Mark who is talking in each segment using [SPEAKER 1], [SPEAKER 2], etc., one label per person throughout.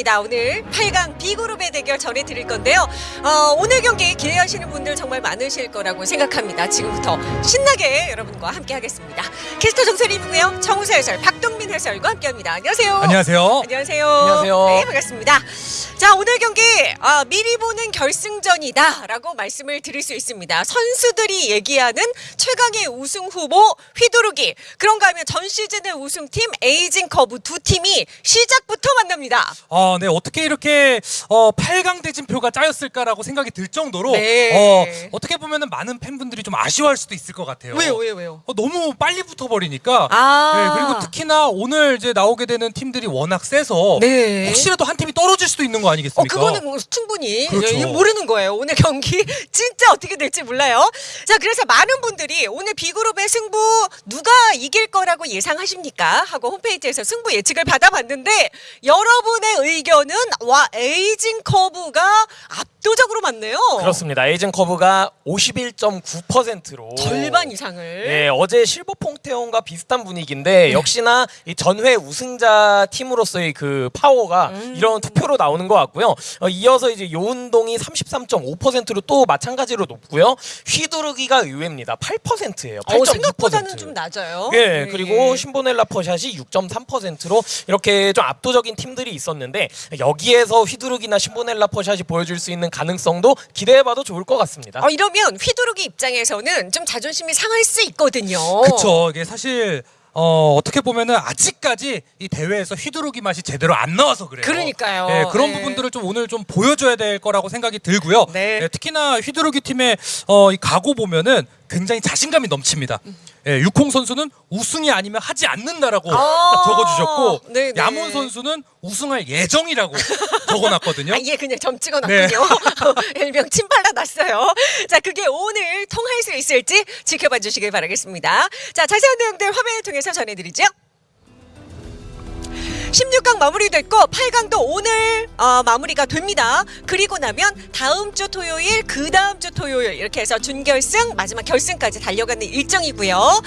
[SPEAKER 1] 반갑습니다. 오늘 8강 B그룹의 대결 전해드릴 건데요. 어, 오늘 경기 기대하시는 분들 정말 많으실 거라고 생각합니다. 지금부터 신나게 여러분과 함께 하겠습니다. 캐스터 정소림이고요. 정우서 해설, 박동민 해설과 함께합니다. 안녕하세요.
[SPEAKER 2] 안녕하세요.
[SPEAKER 1] 안녕하세요.
[SPEAKER 3] 안녕하세요.
[SPEAKER 1] 네, 반갑습니다. 자, 오늘 경기 아, 미리 보는 결승전이다 라고 말씀을 드릴 수 있습니다. 선수들이 얘기하는 최강의 우승 후보 휘두르기. 그런가 하면 전 시즌의 우승팀 에이징 커브 두 팀이 시작부터 만납니다.
[SPEAKER 2] 어, 네 어떻게 이렇게 어, 8강 대진표가 짜였을까라고 생각이 들 정도로
[SPEAKER 1] 네.
[SPEAKER 2] 어, 어떻게 보면은 많은 팬분들이 좀 아쉬워할 수도 있을 것 같아요.
[SPEAKER 1] 왜요, 왜요, 왜요?
[SPEAKER 2] 어, 너무 빨리 붙어 버리니까.
[SPEAKER 1] 아.
[SPEAKER 2] 네, 그리고 특히나 오늘 이제 나오게 되는 팀들이 워낙 세서
[SPEAKER 1] 네.
[SPEAKER 2] 혹시라도 한 팀이 떨어질 수도 있는 거
[SPEAKER 1] 어,
[SPEAKER 2] 아니겠습니까?
[SPEAKER 1] 그거는 뭐 충분히
[SPEAKER 2] 그렇죠.
[SPEAKER 1] 예, 모르는 거예요. 오늘 경기 진짜 어떻게 될지 몰라요. 자, 그래서 많은 분들이 오늘 B그룹의 승부 누가 이길 거라고 예상하십니까? 하고 홈페이지에서 승부 예측을 받아봤는데 여러분의 의견은 와 에이징 커브가 압도적으로 많네요.
[SPEAKER 3] 그렇습니다. 에이징 커브가 51.9%로
[SPEAKER 1] 절반 이상을.
[SPEAKER 3] 네, 어제 실버 퐁테온과 비슷한 분위기인데 역시나 이 전회 우승자 팀으로서의 그 파워가
[SPEAKER 1] 음.
[SPEAKER 3] 이런 투표로 나오는 것 같고요. 어, 이어서 이제 요운동이 33.5%로 또 마찬가지로 높고요. 휘두르기가 의외입니다. 8%예요.
[SPEAKER 1] 어, 생각보다는 좀 낮아요.
[SPEAKER 3] 예,
[SPEAKER 1] 네.
[SPEAKER 3] 그리고 신보넬라 퍼샷이 6.3%로 이렇게 좀 압도적인 팀들이 있었는데 여기에서 휘두르기나 신보넬라 퍼샷이 보여줄 수 있는 가능성도 기대해봐도 좋을 것 같습니다.
[SPEAKER 1] 어, 이러면 휘두르기 입장에서는 좀 자존심이 상할 수 있거든요.
[SPEAKER 2] 그쵸. 이게 사실 어, 어떻게 보면은 아직까지 이 대회에서 휘두르기 맛이 제대로 안 나와서 그래요.
[SPEAKER 1] 그러니까요.
[SPEAKER 2] 네, 그런
[SPEAKER 1] 네.
[SPEAKER 2] 부분들을 좀 오늘 좀 보여줘야 될 거라고 생각이 들고요.
[SPEAKER 1] 네.
[SPEAKER 2] 특히나 휘두르기 팀의 어, 이 각오 보면은 굉장히 자신감이 넘칩니다. 예, 육홍 선수는 우승이 아니면 하지 않는다라고
[SPEAKER 1] 아,
[SPEAKER 2] 적어주셨고
[SPEAKER 1] 네 네.
[SPEAKER 2] 야몬 선수는 우승할 예정이라고 적어놨거든요.
[SPEAKER 1] 아 예 그냥 점 찍어놨군요. 일명 침 발라놨어요. 자 그게 오늘 통할 수 있을지 지켜봐 주시길 바라겠습니다. 자 자세한 내용들 화면을 통해서 전해드리죠. 16강 마무리됐고 8강도 오늘 어, 마무리가 됩니다. 그리고 나면 다음 주 토요일, 그 다음 주 토요일 이렇게 해서 준결승, 마지막 결승까지 달려가는 일정이고요.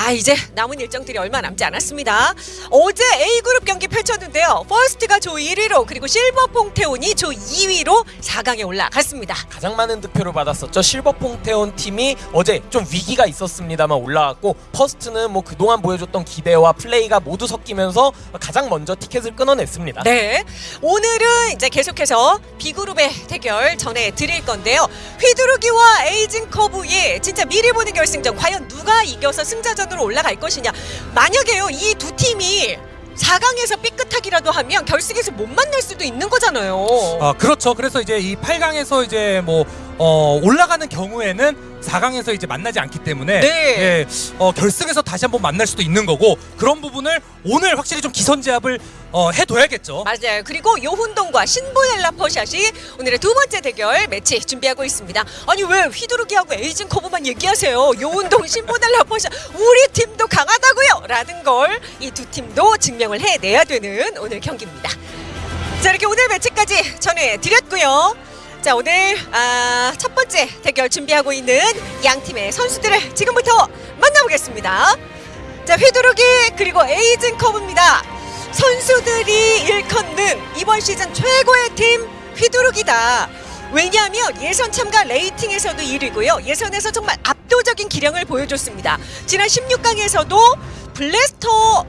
[SPEAKER 1] 아 이제 남은 일정들이 얼마 남지 않았습니다. 어제 A그룹 경기 펼쳤는데요. 퍼스트가 조 1위로 그리고 실버 퐁테온이 조 2위로 4강에 올라갔습니다.
[SPEAKER 3] 가장 많은 득표를 받았었죠. 실버 퐁테온 팀이 어제 좀 위기가 있었습니다만 올라왔고 퍼스트는 뭐 그동안 보여줬던 기대와 플레이가 모두 섞이면서 가장 먼저 티켓을 끊어냈습니다.
[SPEAKER 1] 네. 오늘은 이제 계속해서 B그룹의 대결 전해 드릴 건데요. 휘두르기와 에이징 커브의 진짜 미리 보는 결승전 과연 누가 이겨서 승자전 으로 올라갈 것이냐. 만약에요. 이 두 팀이 4강에서 삐끗하기라도 하면 결승에서 못 만날 수도 있는 거잖아요.
[SPEAKER 2] 아 그렇죠. 그래서 이제 이 8강에서 이제 뭐 어, 올라가는 경우에는 4강에서 이제 만나지 않기 때문에
[SPEAKER 1] 네.
[SPEAKER 2] 예, 어, 결승에서 다시 한번 만날 수도 있는 거고 그런 부분을 오늘 확실히 좀 기선제압을 어, 해둬야겠죠.
[SPEAKER 1] 맞아요. 그리고 요훈동과 신보넬라 퍼샷이 오늘의 두 번째 대결 매치 준비하고 있습니다. 아니 왜 휘두르기하고 에이징 커브만 얘기하세요? 요훈동, 신보넬라 퍼샷 우리 팀도 강하다고요. 라는 걸 이 두 팀도 증명을 해내야 되는 오늘 경기입니다. 자 이렇게 오늘 매치까지 전해드렸고요. 자 오늘 아, 첫 번째 대결 준비하고 있는 양 팀의 선수들을 지금부터 만나보겠습니다. 자 휘두르기 그리고 에이징 커브입니다. 선수들이 일컫는 이번 시즌 최고의 팀 휘두르기다. 왜냐하면 예선 참가 rating에서도 1위고요. 예선에서 정말 압도적인 기량을 보여줬습니다. 지난 16강에서도 블래스터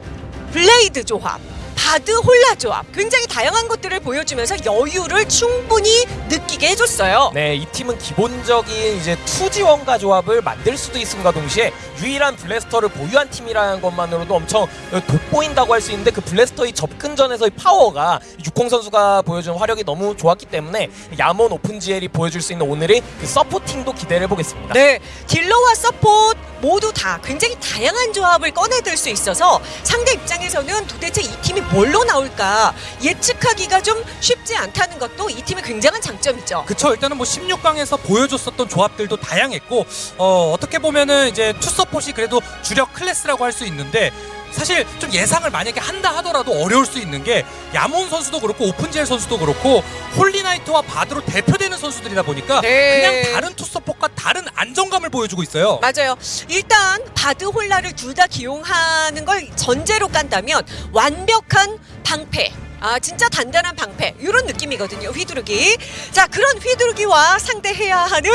[SPEAKER 1] 블레이드 조합, 바드 홀라 조합 굉장히 다양한 것들을 보여주면서 여유를 충분히 느끼게 해줬어요.
[SPEAKER 3] 네, 이 팀은 기본적인 이제 투지원가 조합을 만들 수도 있음과 동시에 유일한 블래스터를 보유한 팀이라는 것만으로도 엄청 돋보인다고 할 수 있는데 그 블래스터의 접근전에서의 파워가 육공 선수가 보여준 화력이 너무 좋았기 때문에 야몬 오픈 GL이 보여줄 수 있는 오늘의 그 supporting도 기대를 해보겠습니다.
[SPEAKER 1] 네, 딜러와 support 모두 다 굉장히 다양한 조합을 꺼내들 수 있어서 상대 입장에서는 도대체 이 팀이 뭘로 나올까 예측하기가 좀 쉽지 않다는 것도 이 팀의 굉장한 장점이죠.
[SPEAKER 2] 그쵸 일단은 뭐 16강에서 보여줬었던 조합들도 다양했고 어, 어떻게 보면은 이제 투서폿이 그래도 주력 클래스라고 할 수 있는데 사실 좀 예상을 만약에 한다 하더라도 어려울 수 있는 게 야몬 선수도 그렇고 오픈젤 선수도 그렇고 홀리나이트와 바드로 대표되는 선수들이다 보니까
[SPEAKER 1] 네.
[SPEAKER 2] 그냥 다른 투서폿과 다른 안정감을 보여주고 있어요.
[SPEAKER 1] 맞아요. 일단 바드 홀라를 둘 다 기용하는 걸 전제로 깐다면 완벽한 방패 아 진짜 단단한 방패 이런 느낌이거든요 휘두르기 자 그런 휘두르기와 상대해야 하는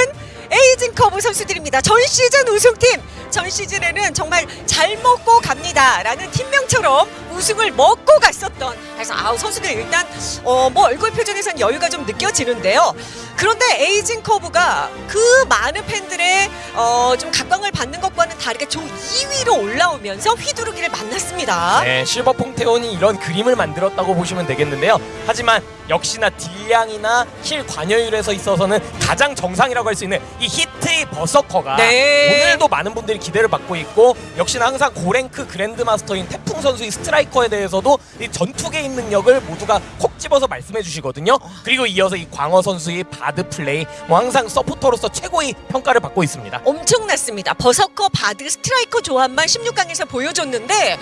[SPEAKER 1] 에이징 커브 선수들입니다. 전 시즌 우승팀. 전 시즌에는 정말 잘 먹고 갑니다 라는 팀명처럼 우승을 먹고 갔었던 그래서 아우 선수들 일단 어 뭐 얼굴 표정에선 여유가 좀 느껴지는데요. 그런데 에이징 커브가 그 많은 팬들의 어 좀 각광을 받는 것과는 다르게 조 2위로 올라오면서 휘두르기를 만났습니다.
[SPEAKER 3] 네, 실버 퐁테온이 이런 그림을 만들었다고 보시면 되겠는데요. 하지만 역시나 딜량이나 힐 관여율에서 있어서는 가장 정상이라고 할 수 있는 이 히트의 버서커가
[SPEAKER 1] 네.
[SPEAKER 3] 오늘도 많은 분들이 기대를 받고 있고 역시나 항상 고랭크 그랜드마스터인 태풍 선수의 스트라이커에 대해서도 이 전투 개인 능력을 모두가 콕 집어서 말씀해 주시거든요. 그리고 이어서 이 광어 선수의 바드 플레이 뭐 항상 서포터로서 최고의 평가를 받고 있습니다.
[SPEAKER 1] 엄청났습니다. 버서커, 바드, 스트라이커 조합만 16강에서 보여줬는데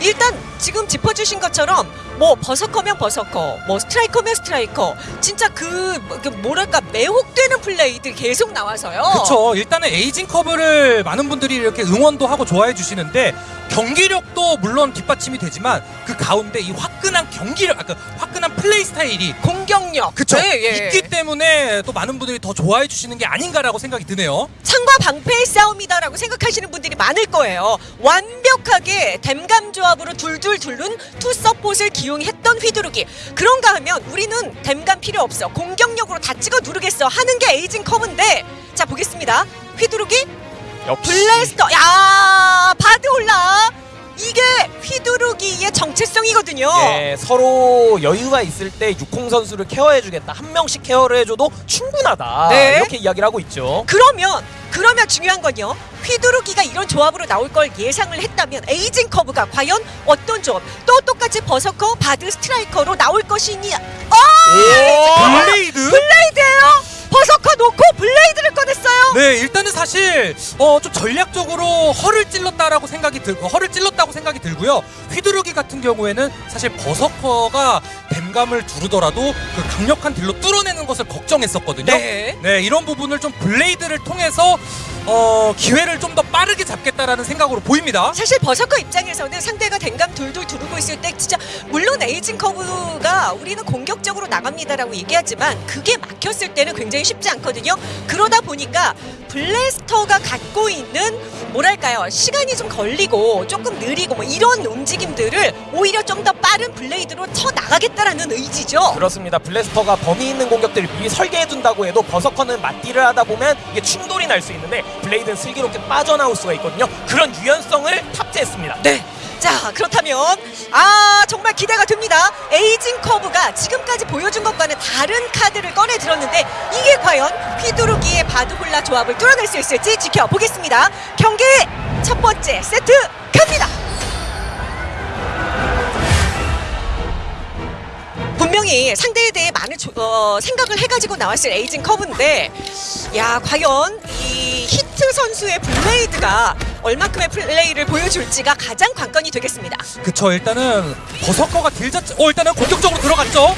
[SPEAKER 1] 일단 지금 짚어주신 것처럼 뭐 버서커면 버서커, 뭐 스트라이커면 스트라이커 진짜 그, 뭐- 그 뭐랄까 매혹되는 플레이들 계속 나와서요.
[SPEAKER 2] 그쵸. 일단은 에이징 커브를 많은 분들이 이렇게 응원도 하고 좋아해 주시는데 경기력도 물론 뒷받침이 되지만 그 가운데 이 화끈한 경기력, 아, 그 화끈한 플레이 스타일이
[SPEAKER 1] 공격력.
[SPEAKER 2] 그쵸.
[SPEAKER 1] 네, 예.
[SPEAKER 2] 있기 때문에 또 많은 분들이 더 좋아해 주시는 게 아닌가라고 생각이 드네요.
[SPEAKER 1] 창과 방패의 싸움이다라고 생각하시는 분들이 많을 거예요. 완벽하게 댐감 조합으로 둘둘 둘른 투 서폿을 기용했던 휘두르기. 그런가 하면 우리는 댐감 필요 없어. 공격력으로 다 찍어 누르겠어. 하는 게 에이징 커브인데 자 보겠습니다. 휘두르기
[SPEAKER 3] 역시
[SPEAKER 1] 블래스터. 야 바드 홀나. 이게 휘두르기의 정체성이거든요.
[SPEAKER 3] 예, 서로 여유가 있을 때 육콩 선수를 케어해주겠다. 한 명씩 케어를 해줘도 충분하다.
[SPEAKER 1] 네.
[SPEAKER 3] 이렇게 이야기를 하고 있죠.
[SPEAKER 1] 그러면 그러면 중요한 건요. 휘두르기가 이런 조합으로 나올 걸 예상을 했다면 에이징 커브가 과연 어떤 조합 또 똑같이 버서커 바드 스트라이커로 나올 것이니 어
[SPEAKER 2] 블레이드?
[SPEAKER 1] 블레이드예요 버서커 놓고 블레이드를 꺼냈어요
[SPEAKER 2] 네, 일단은 사실 어, 좀 전략적으로 허를 찔렀다라고 생각이 들고 허를 찔렀다고 생각이 들고요. 휘두르기 같은 경우에는 사실 버서커가 댐감을 두르더라도 그 강력한 딜로 뚫어내는 것을 걱정했었거든요.
[SPEAKER 1] 네.
[SPEAKER 2] 네, 이런 부분을 좀 블레이드를 통해서 어, 기회를 좀 더 빠르게 잡겠다라는 생각으로 보입니다.
[SPEAKER 1] 사실 버서커 입장에서는 상대가 댐감 둘둘 두르고 있을 때 진짜 물론 에이징 커브가 우리는 공격적으로 나갑니다라고 얘기하지만 그게 막혔을 때는 굉장히 쉽지 않거든요. 그러다 보니까 블래스터가 갖고 있는 뭐랄까요 시간이 좀 걸리고 조금 느리고 뭐 이런 움직임들을 오히려 좀 더 빠른 블레이드로 쳐 나가겠다라는 의지죠.
[SPEAKER 3] 그렇습니다. 블래스터가 범위 있는 공격들을 미리 설계해둔다고 해도 버서커는 맞딜을 하다 보면 이게 충돌이 날 수 있는데 블레이드는 슬기롭게 빠져나올 수가 있거든요. 그런 유연성을 탑재했습니다.
[SPEAKER 1] 네. 자 그렇다면 아 정말 기대가 됩니다. 에이징 커브가 지금까지 보여준 것과는 다른 카드를 꺼내 들었는데 이게 과연 휘두르기의 바드홀나 조합을 뚫어낼 수 있을지 지켜보겠습니다. 경기 첫 번째 세트 갑니다. 분명히 상대에 대해 많은 조- 어, 생각을 해가지고 나왔을 에이징 커브인데 야 과연 이 히트 선수의 블레이드가 얼마큼의 플레이를 보여줄지가 가장 관건이 되겠습니다.
[SPEAKER 2] 그쵸, 일단은 버서커가 딜 자체, 어, 일단은 공격적으로 들어갔죠.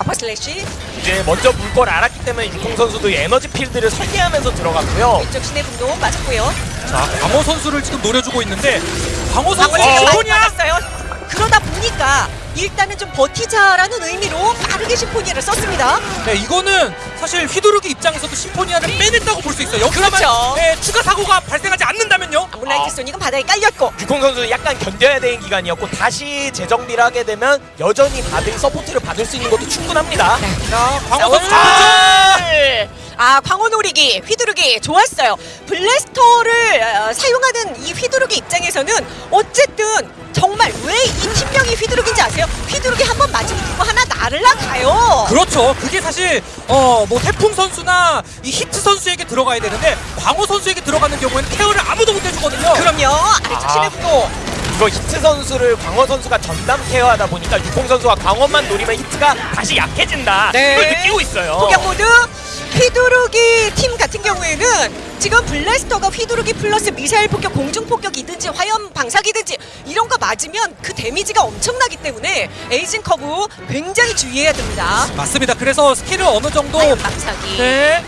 [SPEAKER 1] 어퍼 슬래시
[SPEAKER 3] 이제 먼저 물 걸 알았기 때문에 육콩 선수도 에너지 필드를 설계하면서 들어갔고요.
[SPEAKER 1] 왼쪽 신의 분노 맞았고요.
[SPEAKER 2] 자, 광어 선수를 지금 노려주고 있는데 광어 선수
[SPEAKER 1] 맞았어요. 그러다 보니까 일단은 좀 버티자라는 의미로 빠르게 심포니아를 썼습니다.
[SPEAKER 2] 네, 이거는 사실 휘두르기 입장에서도 심포니아를 빼냈다고 볼 수 있어요. 여기서만
[SPEAKER 1] 그렇죠.
[SPEAKER 2] 네, 추가 사고가 발생하지 않는다면요.
[SPEAKER 1] 아물라이트
[SPEAKER 3] 아.
[SPEAKER 1] 소닉은 바닥에 깔렸고
[SPEAKER 3] 육콩 선수는 약간 견뎌야 되는 기간이었고 다시 재정비를 하게 되면 여전히 바드 서포트를 받을 수 있는 것도 충분합니다.
[SPEAKER 2] 자,
[SPEAKER 1] 자,
[SPEAKER 2] 광어 선수
[SPEAKER 3] 아!
[SPEAKER 1] 아 광어 노리기 휘두르기 좋았어요. 블래스터를 어, 사용하는 이 휘두르기 입장에서는 어쨌든 정말 왜 이 팀명이 휘두르기인지 아세요? 휘두르기 한 번 맞으면 누구 하나 날라가요.
[SPEAKER 2] 그렇죠. 그게 사실 어 뭐 태풍 선수나 이 히트 선수에게 들어가야 되는데 광어 선수에게 들어가는 경우에는 케어를 아무도 못 해주거든요.
[SPEAKER 1] 그럼요. 아래쪽
[SPEAKER 3] 아. 이거 히트 선수를 광어 선수가 전담 케어하다 보니까 육콩 선수가 광어만 노리면 히트가 다시 약해진다.
[SPEAKER 1] 네.
[SPEAKER 3] 이걸 느끼고 있어요.
[SPEAKER 1] 포격 모드 휘두르기 팀 같은 경우에는 지금 블래스터가 휘두르기 플러스 미사일 폭격, 공중 폭격이든지 화염 방사기든지 이런 거 맞으면 그 데미지가 엄청나기 때문에 에이징 커브 굉장히 주의해야 됩니다.
[SPEAKER 2] 맞습니다. 그래서 스킬을 어느 정도
[SPEAKER 1] 화염 방사기.
[SPEAKER 2] 네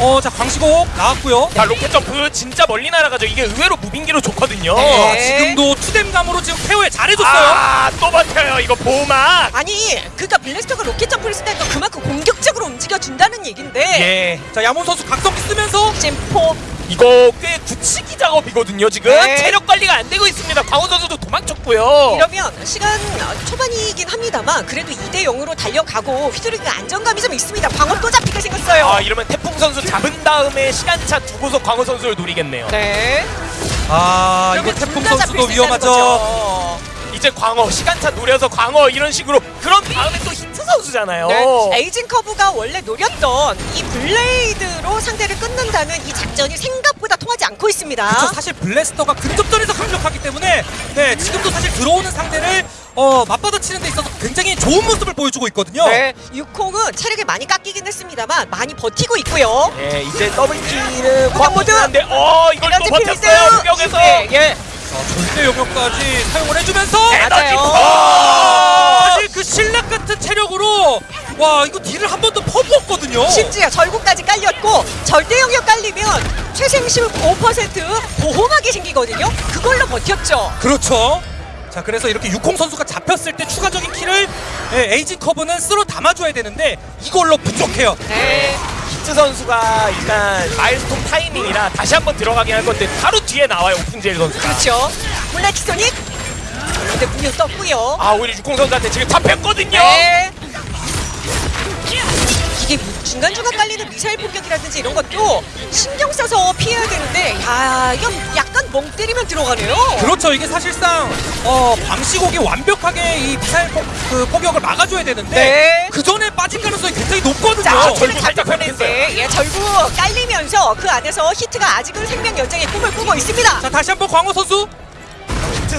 [SPEAKER 2] 어, 자 광시곡 나왔고요.
[SPEAKER 3] 자 로켓 점프 진짜 멀리 날아가죠. 이게 의외로 무빙기로 좋거든요.
[SPEAKER 1] 네.
[SPEAKER 2] 아, 지금도 투댐감으로 지금 케어 잘해줬어요.
[SPEAKER 3] 아 또 버텨요. 이거 보호막.
[SPEAKER 1] 아니 그니까 블래스터가 로켓 점프를 쓰니까 그만큼 공격적으로 움직여준다는 얘긴데
[SPEAKER 3] 예.
[SPEAKER 2] 자 야몬 선수 각성기 쓰면서
[SPEAKER 1] 심포
[SPEAKER 3] 이거 꽤 굳히기 작업이거든요 지금
[SPEAKER 1] 네.
[SPEAKER 3] 체력 관리가 안 되고 있습니다 광호 선수도 도망쳤고요
[SPEAKER 1] 이러면 시간 초반이긴 합니다만 그래도 2대 0으로 달려가고 휘두르기가 안정감이 좀 있습니다. 방어 또 잡히게 생겼어요.
[SPEAKER 3] 아 이러면 태풍 선수 잡은 다음에 시간차 두고서 광호 선수를 노리겠네요
[SPEAKER 1] 네.
[SPEAKER 2] 아 이거 태풍 선수도 위험하죠.
[SPEAKER 3] 이제 광어 시간차 노려서 광어 이런 식으로 그런 다음에 또 히트 선수잖아요
[SPEAKER 1] 네. 에이징 커브가 원래 노렸던 이 블레이드로 상대를 끊는다는 이 작전이 생각보다 통하지 않고 있습니다.
[SPEAKER 2] 그쵸 사실 블래스터가 근접전에서 강력하기 때문에 네 지금도 사실 들어오는 상대를 어 맞받아치는 데 있어서 굉장히 좋은 모습을 보여주고 있거든요.
[SPEAKER 1] 네. 육콩은 체력이 많이 깎이긴 했습니다만 많이 버티고 있고요.
[SPEAKER 3] 네 이제
[SPEAKER 1] 광어 모드!
[SPEAKER 3] 광어인데 어 이걸 또 버텼어요 무병에서
[SPEAKER 1] 예, 예.
[SPEAKER 2] 자, 절대 영역까지 사용을 해주면서
[SPEAKER 3] 에너지
[SPEAKER 1] 맞아요.
[SPEAKER 3] 컷!
[SPEAKER 2] 사실 그 실낱 같은 체력으로 와 이거 딜을 한 번 더 퍼부었거든요.
[SPEAKER 1] 심지어 절구까지 깔렸고 절대 영역 깔리면 최생심 5% 보호막이 생기거든요. 그걸로 버텼죠.
[SPEAKER 2] 그렇죠. 자 그래서 이렇게 육콩 선수가 잡혔을 때 추가적인 킬을 예, 에이징 커브는 쓸어 담아줘야 되는데 이걸로 부족해요.
[SPEAKER 1] 네.
[SPEAKER 3] 히트 선수가 일단 마일스톤 타이밍이라 다시 한번 들어가긴 할 건데 바로 뒤에 나와요 오픈제일 선수가
[SPEAKER 1] 그렇죠. 블랙 소닉. 근데 분명 떴고요.
[SPEAKER 3] 아 오히려 육공 선수한테 지금 잡혔거든요
[SPEAKER 1] 네. 중간중간 깔리는 미사일 폭격이라든지 이런 것도 신경 써서 피해야 되는데 야 이건 약간 멍 때리면 들어가네요.
[SPEAKER 2] 그렇죠. 이게 사실상 어 광시곡이 완벽하게 이 미사일 폭, 그 포격을 막아줘야 되는데
[SPEAKER 1] 네.
[SPEAKER 2] 그 전에 빠질 가능성이 굉장히 높거든요.
[SPEAKER 1] 자,
[SPEAKER 3] 절구
[SPEAKER 1] 히트를
[SPEAKER 3] 살짝
[SPEAKER 1] 잡혔는데 예, 절구 깔리면서 그 안에서 히트가 아직은 생명 연장의 꿈을 꾸고 있습니다.
[SPEAKER 2] 자 다시 한번 광호 선수.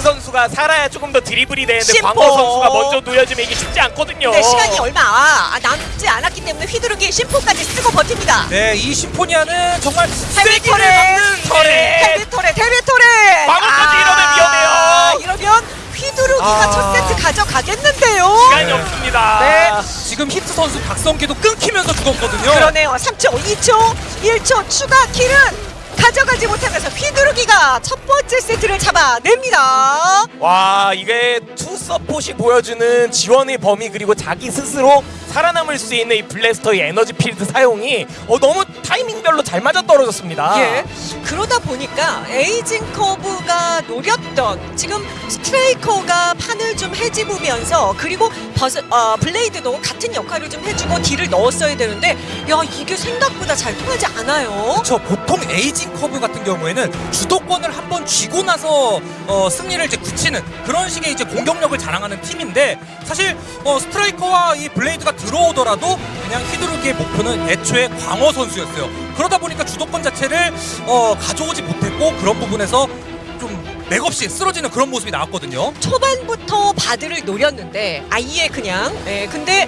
[SPEAKER 3] 히트 선수가 살아야 조금 더 드리블이 되는데
[SPEAKER 1] 심포.
[SPEAKER 3] 광호 선수가 먼저 놓여주면 이게 쉽지 않거든요
[SPEAKER 1] 근데 시간이 얼마 아, 남지 않았기 때문에 휘두르기 심포까지 쓰고 버팁니다.
[SPEAKER 2] 네, 이 심포니아는 정말 세기를
[SPEAKER 1] 터렛!
[SPEAKER 2] 막는
[SPEAKER 3] 터렛!
[SPEAKER 1] 데뷔 토레 데뷔 토레
[SPEAKER 3] 방어까지 이러면 위험해요.
[SPEAKER 1] 이러면 휘두르기가
[SPEAKER 2] 아.
[SPEAKER 1] 첫 세트 가져가겠는데요
[SPEAKER 3] 시간이
[SPEAKER 2] 네.
[SPEAKER 3] 없습니다
[SPEAKER 1] 네.
[SPEAKER 2] 지금 히트 선수 각성기도 끊기면서 죽었거든요.
[SPEAKER 1] 그러네요 3초 2초 1초 추가 킬은 가져가지 못하면서 휘두르기가 첫 번째 세트를 잡아냅니다.
[SPEAKER 3] 와 이게 투 서폿이 보여주는 지원의 범위 그리고 자기 스스로 살아남을 수 있는 이 블래스터의 에너지 필드 사용이 어, 너무 타이밍별로 잘 맞아 떨어졌습니다
[SPEAKER 1] 예. 그러다 보니까 에이징 커브가 노렸던 지금 스트레이커가 판을 좀 헤집으면서 그리고 버스, 어, 블레이드도 같은 역할을 좀 해주고 딜을 넣었어야 되는데 야 이게 생각보다 잘 통하지 않아요.
[SPEAKER 2] 저 보통 에이징 커브 같은 경우에는 주도권을 한번 쥐고 나서 어, 승리를 이제 굳히는 그런 식의 이제 공격력을 자랑하는 팀인데 사실 어, 스트라이커와 이 블레이드가 들어오더라도 그냥 휘두르기의 목표는 애초에 광호 선수였어요. 그러다 보니까 주도권 자체를 어, 가져오지 못했고 그런 부분에서 좀 맥없이 쓰러지는 그런 모습이 나왔거든요.
[SPEAKER 1] 초반부터 바드를 노렸는데 아예 그냥 예, 근데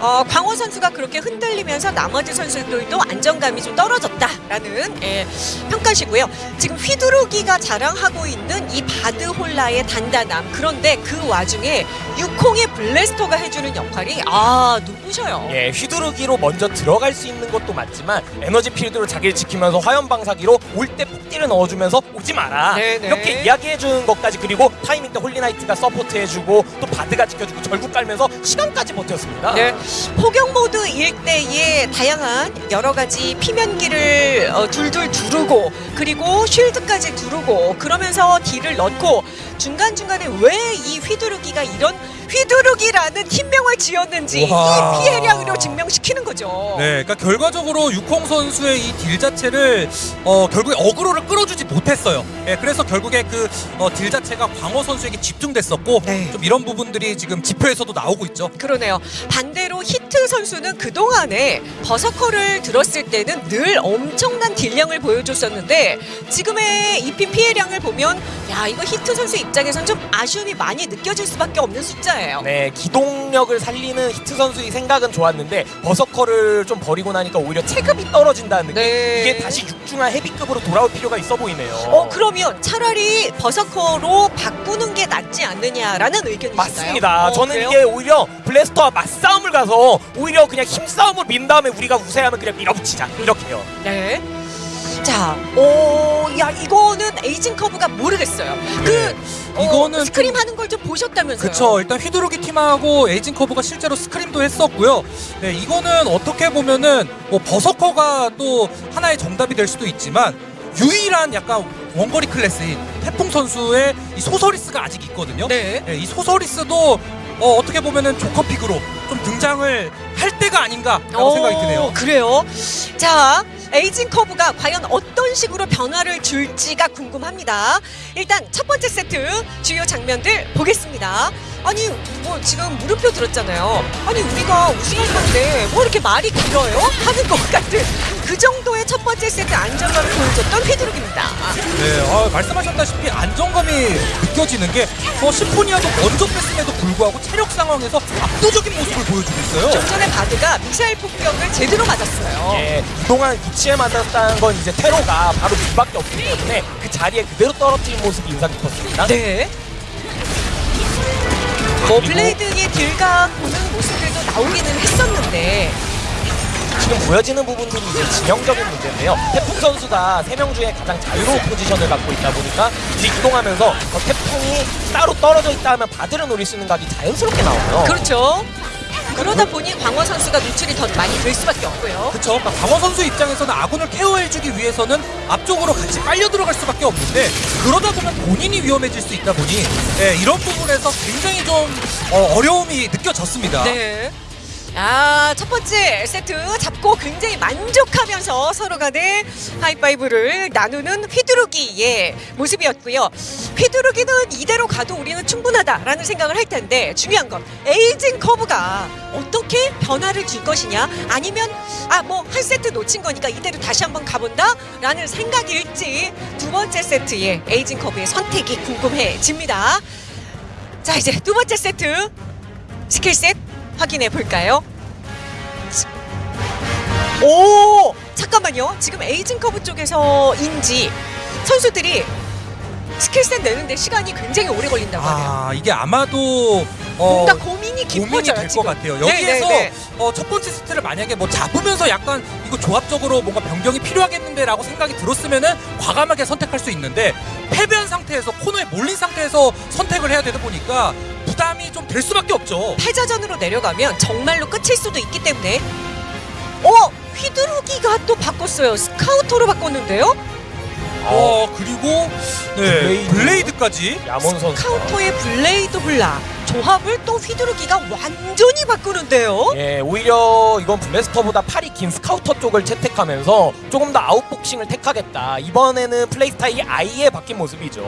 [SPEAKER 1] 어, 광호 선수가 그렇게 흔들리면서 나머지 선수들도 안정감이 좀 떨어졌다라는 예, 평가시고요. 지금 휘두르기가 자랑하고 있는 이 바드 홀나의 단단함 그런데 그 와중에 육콩의 블래스터가 해주는 역할이 아 눈부셔요.
[SPEAKER 3] 예, 휘두르기로 먼저 들어갈 수 있는 것도 맞지만 에너지 필드로 자기를 지키면서 화염 방사기로 올 때 폭딜을 넣어주면서 오지 마라
[SPEAKER 1] 네네.
[SPEAKER 3] 이렇게 이야기 해주는 것까지 그리고 타이밍 때 홀리나이트가 서포트해주고 또 바드가 지켜주고 절구 깔면서 시간까지 버텼습니다.
[SPEAKER 1] 네. 포격 모드 일대에 다양한 여러 가지 피면기를 어, 둘둘 두르고 그리고 쉴드까지 두르고 그러면서 딜을 넣고 중간 중간에 왜 이 휘두르기가 이런 휘두르기라는 팀명을 지었는지
[SPEAKER 2] 우와.
[SPEAKER 1] 이 피해량으로 증명시키는 거죠.
[SPEAKER 2] 네, 그러니까 결과적으로 육홍 선수의 이 딜 자체를 어, 결국에 어그로를 끌어주지 못했어요. 예, 그래서 결국에 그 어, 딜 자체가 광호 선수에게 집중됐었고
[SPEAKER 1] 네.
[SPEAKER 2] 좀 이런 부분들이 지금 지표에서도 나오고 있죠.
[SPEAKER 1] 그러네요. 반대로 히트 선수는 그동안에 버서커를 들었을 때는 늘 엄청난 딜량을 보여줬었는데 지금의 EP 피해량을 보면 야 이거 히트 선수 입장에선 좀 아쉬움이 많이 느껴질 수밖에 없는 숫자예요.
[SPEAKER 3] 네, 기동력을 살리는 히트 선수의 생각은 좋았는데 버서커를 좀 버리고 나니까 오히려 체급이 떨어진다는 느낌.
[SPEAKER 1] 네.
[SPEAKER 3] 이게 다시 육중한 헤비급으로 돌아올 필요가 있어 보이네요.
[SPEAKER 1] 어 그러면 차라리 버서커로 바꾸는 게 낫지 않느냐라는 의견이신가요?
[SPEAKER 3] 맞습니다.
[SPEAKER 1] 어,
[SPEAKER 3] 저는
[SPEAKER 1] 그래요?
[SPEAKER 3] 이게 오히려 블래스터와 맞싸움을 가서 오히려 그냥 힘싸움을 민 다음에 우리가 우세하면 그냥 밀어붙이자 이렇게요.
[SPEAKER 1] 네. 자, 오, 야 이거는 에이징 커브가 모르겠어요. 그 어,
[SPEAKER 2] 이거는
[SPEAKER 1] scrim
[SPEAKER 2] 좀-
[SPEAKER 1] 하는 걸 좀 보셨다면서요?
[SPEAKER 2] 그쵸 일단 휘두르기 팀하고 에이징 커브가 실제로 scrim도 했었고요 네 이거는 어떻게 보면은 뭐 버서커가 또 하나의 정답이 될 수도 있지만 유일한 약간 원거리 클래스인 태풍 선수의 이 소서리스가 아직 있거든요
[SPEAKER 1] 네.
[SPEAKER 2] 네, 이 소서리스도 어, 어떻게 보면은 조커픽으로 좀 등장을 할 때가 아닌가라고 생각이 드네요
[SPEAKER 1] 그래요. 자, 에이징 커브가 과연 어떤 식으로 변화를 줄지가 궁금합니다. 일단 첫 번째 세트 주요 장면들 보겠습니다. 아니 뭐 지금 물음표 들었잖아요. 아니 우리가 우승할 건데 뭐 이렇게 말이 길어요? 하는 것 같은 그 정도의 첫 번째 세트 안정감을 보여줬던 휘두르기입니다.
[SPEAKER 2] 네, 어, 말씀하셨다시피 안정감이 느껴지는 게 뭐 심포니아도 먼저 뺐음에도 불구하고 체력 상황에서 압도적인 모습을 보여주고 있어요.
[SPEAKER 1] 좀 전에 바드가 미사일 폭격을 제대로 맞았어요.
[SPEAKER 3] 예, 그동안 위치에 맞았다는 건 이제 테러가 바로 뒤밖에 없기 때문에 그 자리에 그대로 떨어뜨린 모습이 인상 깊었습니다.
[SPEAKER 1] 네. 뭐
[SPEAKER 3] 그리고
[SPEAKER 1] 블레이드의 딜각 보는 모습들도 나오기는 했었는데
[SPEAKER 3] 지금 보여지는 부분들이 이제 진영적인 문제인데요. 태풍 선수가 세 명 중에 가장 자유로운 포지션을 갖고 있다 보니까 뒤이동하면서 어, 태풍이 따로 떨어져 있다 하면 바드를 노릴 수 있는 각이 자연스럽게 나와요.
[SPEAKER 1] 그렇죠. 그러다 보니 광원 선수가 노출이 더 많이 될 수밖에 없고요.
[SPEAKER 2] 그렇죠. 그러니까 강원 선수 입장에서는 아군을 케어해주기 위해서는 앞쪽으로 같이 빨려 들어갈 수밖에 없는데 그러다 보면 본인이 위험해질 수 있다 보니 예, 이런 부분에서 굉장히 좀 어, 어려움이 느껴졌습니다.
[SPEAKER 1] 네. 아, 첫 번째 세트 잡고 굉장히 만족하면서 서로 간에 하이파이브를 나누는 휘두르기의 모습이었고요. 휘두르기는 이대로 가도 우리는 충분하다라는 생각을 할 텐데 중요한 건 에이징 커브가 어떻게 변화를 줄 것이냐 아니면 아 뭐 한 세트 놓친 거니까 이대로 다시 한번 가본다 라는 생각일지 두 번째 세트의 에이징 커브의 선택이 궁금해집니다. 자 이제 두 번째 세트 skill set 확인해 볼까요? 오 잠깐만요. 지금 에이징 커브 쪽에서인지 선수들이 skill set 내는데 시간이 굉장히 오래 걸린다고 하네요.
[SPEAKER 2] 아 이게 아마도 어,
[SPEAKER 1] 뭔가 고민이
[SPEAKER 2] 고민이
[SPEAKER 1] 깊어져요
[SPEAKER 2] 될 것. 같아요.
[SPEAKER 1] 네,
[SPEAKER 2] 여기에서
[SPEAKER 1] 네, 네.
[SPEAKER 2] 어, 첫 번째 세트를 만약에 뭐 잡으면서 약간 이거 조합적으로 뭔가 변경이 필요하겠는데라고 생각이 들었으면은 과감하게 선택할 수 있는데 패배한 상태에서 코너에 몰린 상태에서 선택을 해야 되다 보니까 부담이 좀 될 수밖에 없죠.
[SPEAKER 1] 패자전으로 내려가면 정말로 끝일 수도 있기 때문에 어 휘두르기가 또 바꿨어요. 스카우터로 바꿨는데요.
[SPEAKER 2] 어 그리고 네
[SPEAKER 3] 블레이드.
[SPEAKER 2] 블레이드까지
[SPEAKER 3] 야몬 선수.
[SPEAKER 1] 스카우터의 블레이드 홀나 조합을 또 휘두르기가 완전히 바꾸는데요.
[SPEAKER 3] 예, 오히려 이건 블래스터보다 팔이 긴 스카우터 쪽을 채택하면서 조금 더 아웃복싱을 택하겠다. 이번에는 플레이 스타일이 아예 바뀐 모습이죠.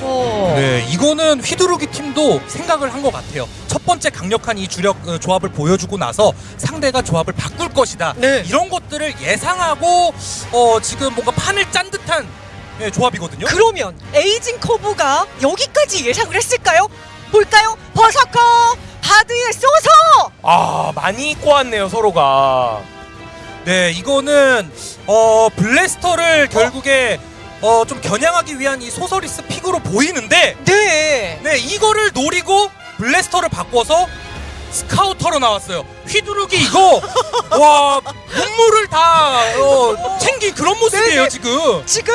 [SPEAKER 1] 어.
[SPEAKER 2] 네, 이거는 휘두르기 팀도 생각을 한 것 같아요. 첫 번째 강력한 이 주력 어, 조합을 보여주고 나서 상대가 조합을 바꿀 것이다.
[SPEAKER 1] 네.
[SPEAKER 2] 이런 것들을 예상하고 어, 지금 뭔가 판을 짠 듯한 예, 조합이거든요.
[SPEAKER 1] 그러면 에이징 커브가 여기까지 예상을 했을까요? 볼까요? 버서커 바드에 소서
[SPEAKER 3] 아, 많이 꼬았네요, 서로가.
[SPEAKER 2] 네, 이거는 어, 블래스터를 결국에 어, 좀 겨냥하기 위한 이 소서리스 픽으로 보이는데
[SPEAKER 1] 네.
[SPEAKER 2] 네, 이거를 노리고 블래스터를 바꿔서 스카우터로 나왔어요. 휘두르기 이거 와 눈물을 다 어, 챙긴 그런 모습이에요
[SPEAKER 1] 네네.
[SPEAKER 2] 지금.
[SPEAKER 1] 지금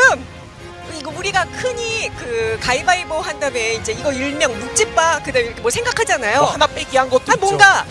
[SPEAKER 1] 이거 우리가 흔히 그 가위바위보 한 다음에 이제 이거 일명 묵찌빠 그다음에 이렇게 뭐 생각하잖아요.
[SPEAKER 3] 뭐 하나 빼기 한 것도
[SPEAKER 1] 아. 뭔가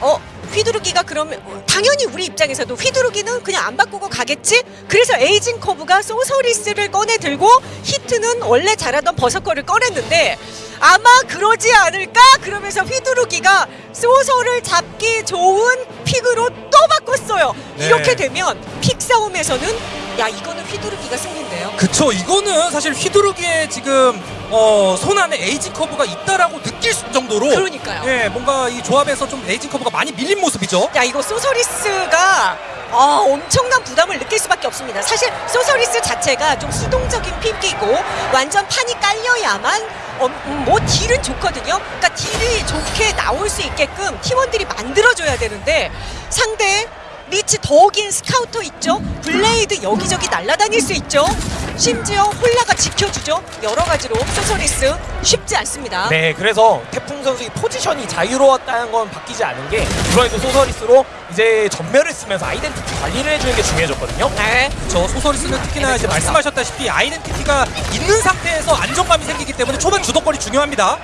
[SPEAKER 1] 어 휘두르기가 그러면 어, 당연히 우리 입장에서도 휘두르기는 그냥 안 바꾸고 가겠지. 그래서 에이징 커브가 소서리스를 꺼내 들고 히트는 원래 잘하던 버서커를 꺼냈는데 아마 그러지 않을까 그러면서 휘두르기가 소서를 잡기 좋은 픽으로 또 바꿨어요.
[SPEAKER 2] 네.
[SPEAKER 1] 이렇게 되면 픽 싸움에서는 야 이거는 휘두르기가 승리인데요.
[SPEAKER 2] 그쵸 이거는 사실 휘두르기에 지금 어, 손 안에 에이징 커브가 있다라고 느낄 수- 정도로
[SPEAKER 1] 그러니까요.
[SPEAKER 2] 예 뭔가 이 조합에서 좀 에이징 커브가 많이 밀린 모습이죠.
[SPEAKER 1] 야 이거 소서리스가 아, 엄청난 부담을 느낄 수밖에 없습니다. 사실 소서리스 자체가 좀 수동적인 픽이고 완전 판이 깔려야만 어, 음, 뭐 딜은 좋거든요. 그러니까 딜이 좋게 나올 수 있게끔 팀원들이 만들어줘야 되는데 상대 리치 더 긴 스카우터 있죠. 블레이드 여기저기 날아다닐 수 있죠. 심지어 홀나가 지켜주죠. 여러 가지로 소서리스 쉽지 않습니다.
[SPEAKER 3] 네, 그래서 태풍 선수의 포지션이 자유로웠다는 건 바뀌지 않은 게 이번에도 소서리스로 이제 점멸을 쓰면서 아이덴티티 관리를 해주는 게 중요해졌거든요.
[SPEAKER 1] 네.
[SPEAKER 2] 저 소서리스는 특히나 이제 말씀하셨다시피 아이덴티티가 있는 상태에서 안정감이 생기기 때문에 초반 주도권이 중요합니다.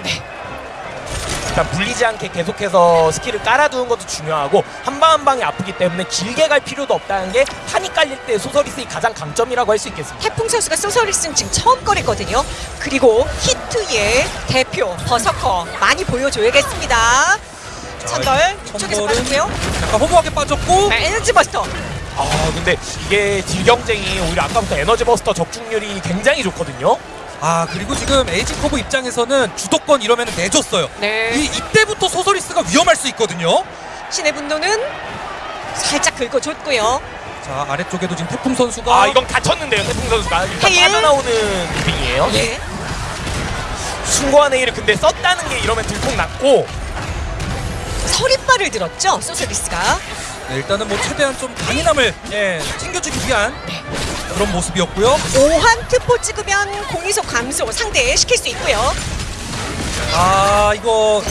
[SPEAKER 3] 그러니까 물리지 않게 계속해서 스킬을 깔아두는 것도 중요하고 한 방 한 방이 아프기 때문에 길게 갈 필요도 없다는 게 판이 깔릴 때 소서리스의 가장 강점이라고 할 수 있겠습니다.
[SPEAKER 1] 태풍 선수가 소서리스는 지금 처음 거리거든요. 그리고 히트의 대표 버서커 많이 보여줘야겠습니다. 천벌 이쪽에서
[SPEAKER 2] 천벌은
[SPEAKER 1] 빠질게요.
[SPEAKER 2] 약간 허무하게 빠졌고
[SPEAKER 1] 네, 에너지 버스터.
[SPEAKER 3] 아 근데 이게 딜 경쟁이 오히려 아까부터 에너지 버스터 적중률이 굉장히 좋거든요.
[SPEAKER 2] 아 그리고 지금 에이징 커브 입장에서는 주도권 이러면 내줬어요.
[SPEAKER 1] 네.
[SPEAKER 2] 이 이때부터 소서리스가 위험할 수 있거든요.
[SPEAKER 1] 신의 분노는 살짝 긁어줬고요.
[SPEAKER 2] 자 아래쪽에도 지금 태풍 선수가
[SPEAKER 3] 아 이건 다쳤는데요 태풍 선수가 일단
[SPEAKER 1] 헤일.
[SPEAKER 3] 빠져나오는 무빙이에요.
[SPEAKER 1] 예.
[SPEAKER 3] 숭고한 헤일을 근데 썼다는 게 이러면 들통 났고
[SPEAKER 1] 서리발을 들었죠 소서리스가.
[SPEAKER 2] 네, 일단은 뭐 최대한 좀 강인함을 예, 챙겨주기 위한 그런 모습이었고요.
[SPEAKER 1] 오한 특보 찍으면 공이속 감소 상대 시킬 수 있고요.
[SPEAKER 2] 아 이거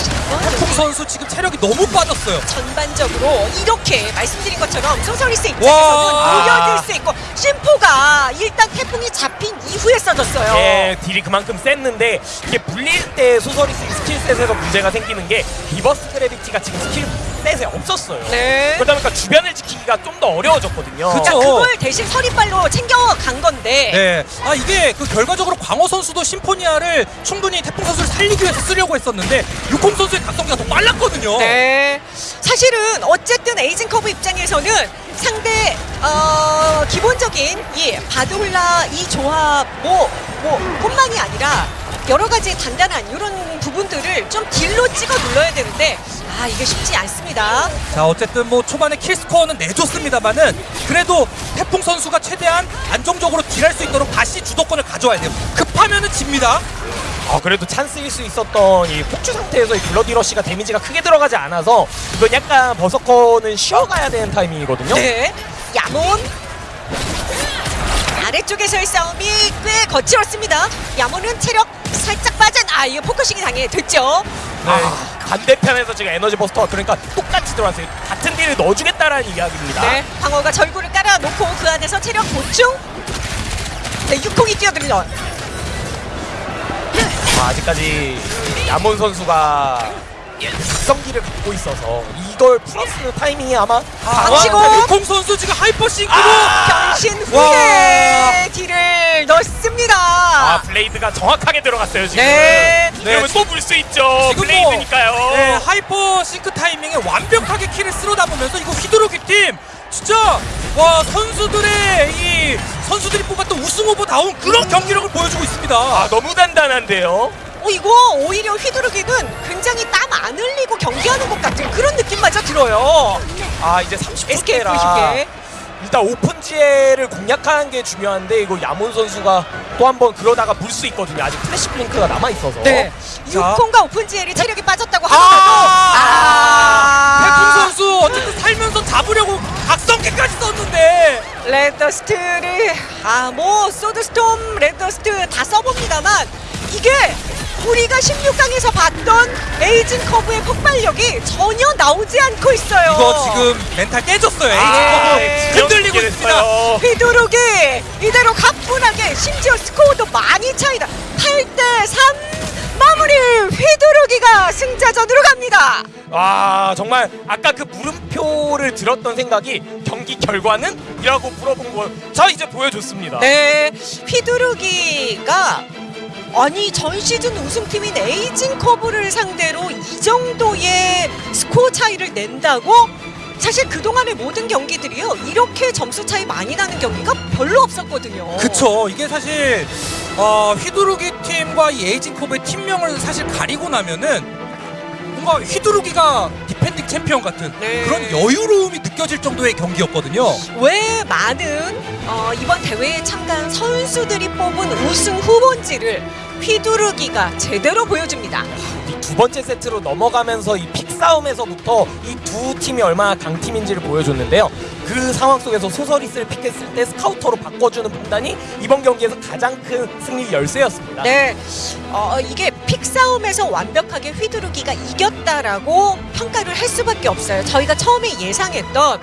[SPEAKER 2] 태풍 선수 지금 체력이 너무 빠졌어요.
[SPEAKER 1] 전반적으로 이렇게 말씀드린 것처럼 소서리스 입장에서는
[SPEAKER 2] 와.
[SPEAKER 1] 녹여질 수 있고 심포가 일단 태풍이 잡힌 이후에 써졌어요.
[SPEAKER 3] 예, 딜이 그만큼 셌는데 이게 물릴 때 소서리스 스킬셋에서 문제가 생기는 게 리버스 그래비티가 지금 스킬 셋에 없었어요.
[SPEAKER 1] 네.
[SPEAKER 3] 그러다 보니까 주변을 지키기가 좀 더 어려워졌거든요.
[SPEAKER 2] 그쵸.
[SPEAKER 1] 그러니까 그걸 대신 서리발로 챙겨간 건데
[SPEAKER 2] 네. 아 이게 그 결과적으로 광호 선수도 심포니아를 충분히 태풍 선수를 살리기 위해서 쓰려고 했었는데 유콩 선수의 각성기가 더 빨랐거든요.
[SPEAKER 1] 네. 사실은 어쨌든 에이징 커브 입장에서는 상대 어, 기본적인 이 바드 홀나 이 조합 뭐 뭐 뿐만이 아니라 여러 가지 단단한 이런 부분들을 좀 딜로 찍어 눌러야 되는데 아 이게 쉽지 않습니다.
[SPEAKER 2] 자 어쨌든 뭐 초반에 킬 스코어는 내줬습니다만은 그래도 태풍 선수가 최대한 안정적으로 딜할 수 있도록 다시 주도권을 가져와야 돼요. 급하면은 집니다.
[SPEAKER 3] 아, 그래도 찬스일 수 있었던 이 폭주 상태에서 이 블러디 러쉬가 데미지가 크게 들어가지 않아서 이건 약간 버서커는 쉬어가야 되는 타이밍이거든요.
[SPEAKER 1] 네. 야몬 아래쪽에서의 싸움이 꽤 거칠었습니다. 야몬은 체력 살짝 빠진 아 이거 포커싱이 당해 됐죠.
[SPEAKER 3] 아, 반대편에서 지금 에너지 버스터가 그러니까 똑같이 들어왔어요. 같은 딜을 넣어주겠다라는 이야기입니다.
[SPEAKER 1] 네, 광호가 절구를 깔아놓고 그 안에서 체력 보충. 네, 육콩이 뛰어들죠.
[SPEAKER 3] 아, 아직까지 야몬 선수가 각성기를 갖고 있어서 이걸 풀어쓰는 타이밍이 아마
[SPEAKER 1] 방치고!
[SPEAKER 2] 아, 유콩 선수 지금 하이퍼 싱크로
[SPEAKER 1] 변신
[SPEAKER 2] 와.
[SPEAKER 1] 후에 딜을 넣습니다.
[SPEAKER 3] 아 블레이드가 정확하게 들어갔어요 지금.
[SPEAKER 1] 네.
[SPEAKER 3] 이러면 또 물 수 있죠. 블레이드니까요.
[SPEAKER 2] 뭐, 네, 하이퍼 싱크 타이밍에 완벽하게 킬을 쓸어 담으면서 이거 휘두르기 팀 진짜 와 선수들의 이 선수들이 뽑았던 우승 후보다운 그런 경기력을 보여주고 있습니다.
[SPEAKER 3] 아 너무 단단한데요.
[SPEAKER 1] 어, 이거 오히려 휘두르기는 굉장히 땀 안 흘리고 경기하는 것 같은 그런 느낌마저 들어요.
[SPEAKER 3] 아 이제 30분
[SPEAKER 1] SK 90개.
[SPEAKER 3] 일단 오픈지엘을 공략하는 게 중요한데 이거 야몬 선수가 또 한 번 그러다가 물 수 있거든요. 아직 플래시 블링크가 남아 있어서.
[SPEAKER 1] 네.
[SPEAKER 2] 자.
[SPEAKER 1] 육콩과 오픈지엘이 체력이 빠졌다고
[SPEAKER 3] 아!
[SPEAKER 1] 하더라도
[SPEAKER 2] 태풍
[SPEAKER 1] 아,
[SPEAKER 2] 선수 어쨌든 살면서 잡으려고 각성기까지 썼는데
[SPEAKER 1] Red Dust를 아 뭐 Sword Storm Red Dust 다 써봅니다만 이게 우리가 16강에서 봤던 에이징 커브의 폭발력이 전혀 나오지 않고 있어요.
[SPEAKER 2] 이거 지금 멘탈 깨졌어요.
[SPEAKER 3] 아,
[SPEAKER 2] 에이징 커브 흔들리고
[SPEAKER 3] 지금
[SPEAKER 2] 있습니다.
[SPEAKER 1] 휘두르기 이대로 가뿐하게 심지어 스코어도 많이 차이다 8대 3 마무리 휘두르기가 승자전으로 갑니다
[SPEAKER 3] 와 정말 아까 그 물음표를 들었던 생각이 경기 결과는? 이라고 물어본 거저 이제 보여줬습니다.
[SPEAKER 1] 네 휘두르기가 아니 전 시즌 우승팀인 에이징 커브를 상대로 이 정도의 스코어 차이를 낸다고 사실 그동안의 모든 경기들이요 이렇게 점수 차이 많이 나는 경기가 별로 없었거든요
[SPEAKER 2] 그쵸. 이게 사실 어, 휘두르기 팀과 이 에이징 커브의 팀명을 사실 가리고 나면은 뭔가 휘두르기가 디펜딩 챔피언 같은
[SPEAKER 1] 네.
[SPEAKER 2] 그런 여유로움이 느껴질 정도의 경기였거든요.
[SPEAKER 1] 왜 많은 어, 이번 대회에 참가한 선수들이 뽑은 우승 후보지를 휘두르기가 제대로 보여줍니다.
[SPEAKER 3] 이 두 번째 세트로 넘어가면서 이 픽 싸움에서부터 이 두 팀이 얼마나 강팀인지를 보여줬는데요. 그 상황 속에서 소서리스를 픽했을 때 스카우터로 바꿔주는 판단이 이번 경기에서 가장 큰 승리 열쇠였습니다.
[SPEAKER 1] 네, 어, 이게 픽 싸움에서 완벽하게 휘두르기가 이겼다라고 평가를 할 수밖에 없어요. 저희가 처음에 예상했던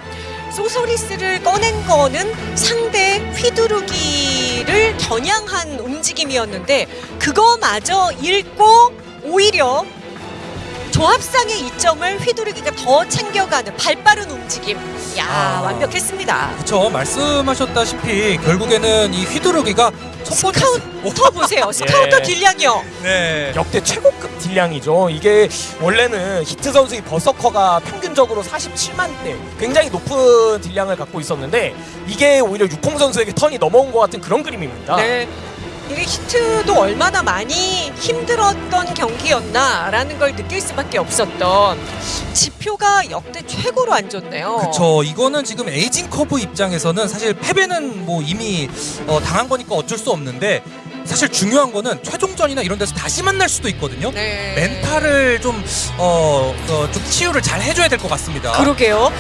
[SPEAKER 1] 소소리스를 꺼낸 거는 상대 휘두르기를 겨냥한 움직임이었는데 그거마저 읽고 오히려 조합상의 이점을 휘두르기가 더 챙겨가는 발빠른 움직임. 야
[SPEAKER 2] 아.
[SPEAKER 1] 완벽했습니다.
[SPEAKER 2] 그렇죠. 말씀하셨다시피 결국에는 이 휘두르기가
[SPEAKER 1] 스카우터 보세요. 스카우터
[SPEAKER 3] 예.
[SPEAKER 1] 딜량이요.
[SPEAKER 2] 네.
[SPEAKER 3] 역대 최고급 딜량이죠. 이게 원래는 히트 선수의 버서커가 평균적으로 47만 대 굉장히 높은 딜량을 갖고 있었는데 이게 오히려 육콩 선수에게 턴이 넘어온 것 같은 그런 그림입니다.
[SPEAKER 1] 네. 이게 히트도 얼마나 많이 힘들었던 경기였나라는 걸 느낄 수밖에 없었던 지표가 역대 최고로 안 좋네요.
[SPEAKER 2] 그쵸. 이거는 지금 에이징 커브 입장에서는 사실 패배는 뭐 이미 어, 당한 거니까 어쩔 수 없는데 사실 중요한 거는 최종전이나 이런 데서 다시 만날 수도 있거든요.
[SPEAKER 1] 네.
[SPEAKER 2] 멘탈을 좀, 어, 어, 좀 치유를 잘 해줘야 될 것 같습니다.
[SPEAKER 1] 그러게요.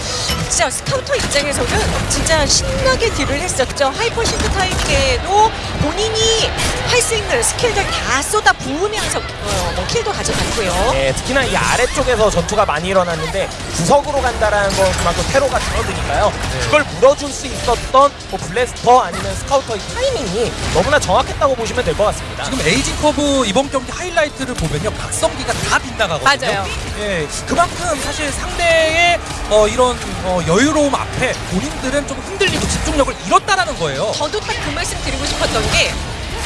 [SPEAKER 1] 진짜 스카우터 입장에서는 진짜 신나게 딜을 했었죠. Hyper Sync 타임에도 본인이 할수 있는 스킬들 다 쏟아 부으면서 어, 뭐 킬도 가져갔고요.
[SPEAKER 3] 네, 특히나 이 아래쪽에서 전투가 많이 일어났는데 구석으로 간다라는 건 그만큼 테러가 줄어드니까요. 그걸 물어줄 수 있었던 뭐 블래스터 아니면 스카우터의 타이밍이 너무나 정확했다고 보시면 될 것 같습니다.
[SPEAKER 2] 지금 에이징 커브 이번 경기 하이라이트를 보면요. 각성기가 다 빗나가거든요.
[SPEAKER 1] 맞아요.
[SPEAKER 2] 예, 그만큼 사실 상대의 어, 이런 어, 여유로움 앞에 본인들은 좀 흔들리고 집중력을 잃었다라는 거예요.
[SPEAKER 1] 저도 딱 그 말씀 드리고 싶었던 게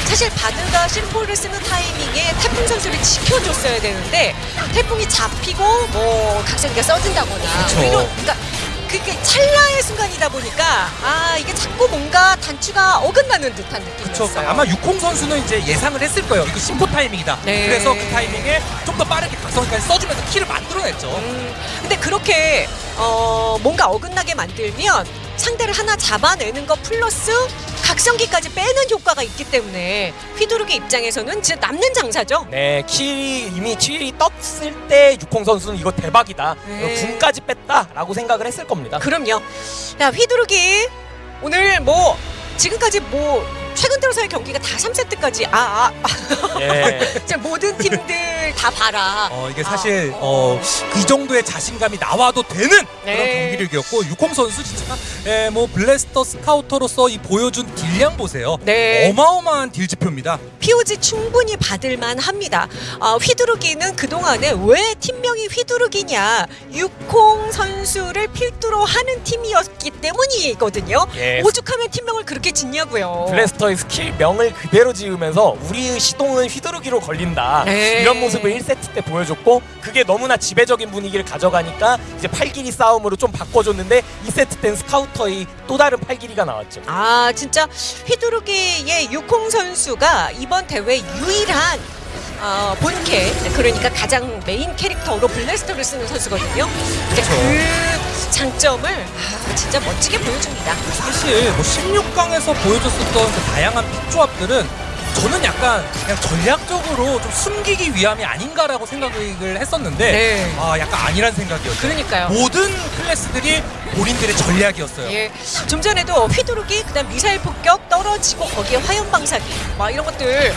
[SPEAKER 1] 사실 바드가 심포를 쓰는 타이밍에 태풍 선수를 지켜줬어야 되는데 태풍이 잡히고 뭐 각성기가 써진다거나. 이런 그러니까 그게 찰나의 순간이다 보니까 아 이게 자꾸 뭔가 단추가 어긋나는 듯한. 느낌이었어요.
[SPEAKER 2] 아마 육콩 선수는 이제 예상을 했을 거예요. 이거 심포 타이밍이다.
[SPEAKER 1] 네.
[SPEAKER 2] 그래서 그 타이밍에 좀 더 빠르게 각성기까지 써주면서 키를 만들어냈죠.
[SPEAKER 1] 음, 근데 그렇게 어, 뭔가 어긋나게 만들면 상대를 하나 잡아내는 것 플러스 각성기까지 빼는 효과가 있기 때문에 휘두르기 입장에서는 진짜 남는 장사죠.
[SPEAKER 3] 네, 킬이 이미 7이 떴을 때 육콩 선수는 이거 대박이다.
[SPEAKER 1] 네.
[SPEAKER 3] 군까지 뺐다라고 생각을 했을 겁니다.
[SPEAKER 1] 그럼요. 야 휘두르기 오늘 뭐 지금까지 뭐 최근 들어서의 경기가 다 3세트까지 아, 아,
[SPEAKER 3] 예.
[SPEAKER 1] 진짜 모든 팀들 다 봐라.
[SPEAKER 2] 어, 이게 사실 어, 이 정도의 자신감이 나와도 되는
[SPEAKER 1] 네.
[SPEAKER 2] 그런 경기를 이겼고 육콩 선수 진짜 예, 뭐 블래스터 스카우터로서 이 보여준 딜량 보세요.
[SPEAKER 1] 네.
[SPEAKER 2] 어마어마한 딜 지표입니다.
[SPEAKER 1] POG 충분히 받을만 합니다. 아, 휘두르기는 그동안에 왜 팀명이 휘두르기냐 육콩 선수를 필두로 하는 팀이었기 때문이거든요.
[SPEAKER 3] 예.
[SPEAKER 1] 오죽하면 팀명을 그렇게 짓냐고요.
[SPEAKER 3] 블래스터의 스킬 명을 그대로 지으면서 우리의 시동은 휘두르기로 걸린다
[SPEAKER 1] 네.
[SPEAKER 3] 이런 모습을 1세트 때 보여줬고 그게 너무나 지배적인 분위기를 가져가니까 이제 팔길이 싸움으로 좀 바꿔줬는데 2세트 땐 스카우터의 또 다른 팔길이가 나왔죠
[SPEAKER 1] 아 진짜 휘두르기의 육콩 선수가 이번 대회 유일한 어, 본캐 그러니까 가장 메인 캐릭터로 블래스터를 쓰는 선수거든요. 이제 그 장점을 아, 진짜 멋지게 보여줍니다.
[SPEAKER 2] 사실 뭐 16강에서 보여줬었던 그 다양한 픽 조합들은 저는 약간 그냥 전략적으로 좀 숨기기 위함이 아닌가라고 생각을 했었는데
[SPEAKER 1] 네.
[SPEAKER 2] 아 약간 아니란 생각이었어요.
[SPEAKER 1] 그러니까요.
[SPEAKER 2] 모든 클래스들이 본인들의 전략이었어요.
[SPEAKER 1] 예, 좀 전에도 휘두르기, 그다음 미사일 폭격 떨어지고 거기에 화염 방사기, 막 이런 것들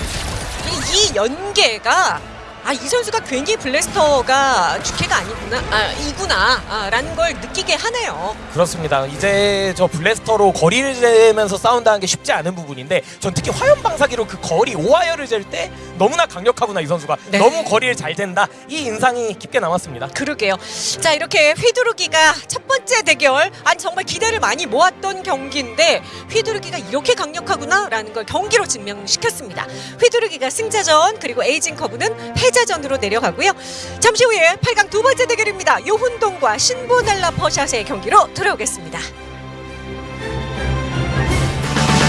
[SPEAKER 1] 이, 이 연계가 아 이 선수가 괜히 블래스터가 주캐가 아니구나, 아 이구나라는 걸 느끼게 하네요.
[SPEAKER 3] 그렇습니다 이제 저 블래스터로 거리를 재면서 싸운다는 게 쉽지 않은 부분인데 전 특히 화염 방사기로 그 거리 오하열을 잴 때 너무나 강력하구나 이 선수가
[SPEAKER 1] 네.
[SPEAKER 3] 너무 거리를 잘 잰다 이 인상이 깊게 남았습니다
[SPEAKER 1] 그러게요. 자 이렇게 휘두르기가 첫 번째 대결, 아니 정말 기대를 많이 모았던 경기인데 휘두르기가 이렇게 강력하구나 라는 걸 경기로 증명시켰습니다. 휘두르기가 승자전 그리고 에이징 커브는 패 자전으로 내려가고요. 잠시 후에 8강 두 번째 대결입니다. 요훈동과 신보넬라 퍼샷의 경기로 돌아오겠습니다.